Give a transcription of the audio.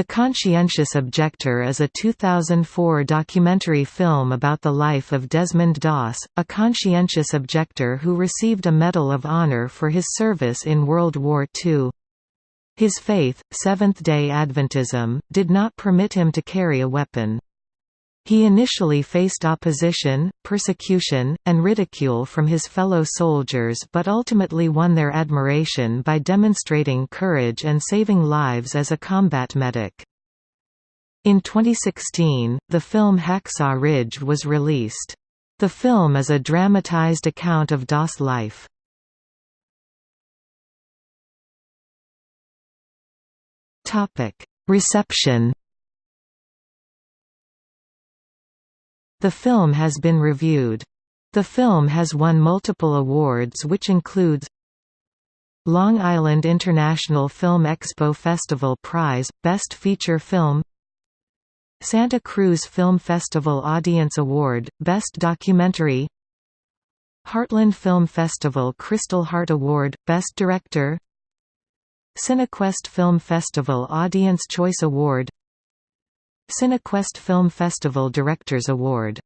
The Conscientious Objector is a 2004 documentary film about the life of Desmond Doss, a conscientious objector who received a Medal of Honor for his service in World War II. His faith, Seventh-day Adventism, did not permit him to carry a weapon. He initially faced opposition, persecution, and ridicule from his fellow soldiers but ultimately won their admiration by demonstrating courage and saving lives as a combat medic. In 2016, the film Hacksaw Ridge was released. The film is a dramatized account of Doss' life. Reception The film has been reviewed. The film has won multiple awards which includes Long Island International Film Expo Festival Prize, Best Feature Film Santa Cruz Film Festival Audience Award, Best Documentary Heartland Film Festival Crystal Heart Award, Best Director Cinequest Film Festival Audience Choice Award Cinequest Film Festival Directors Award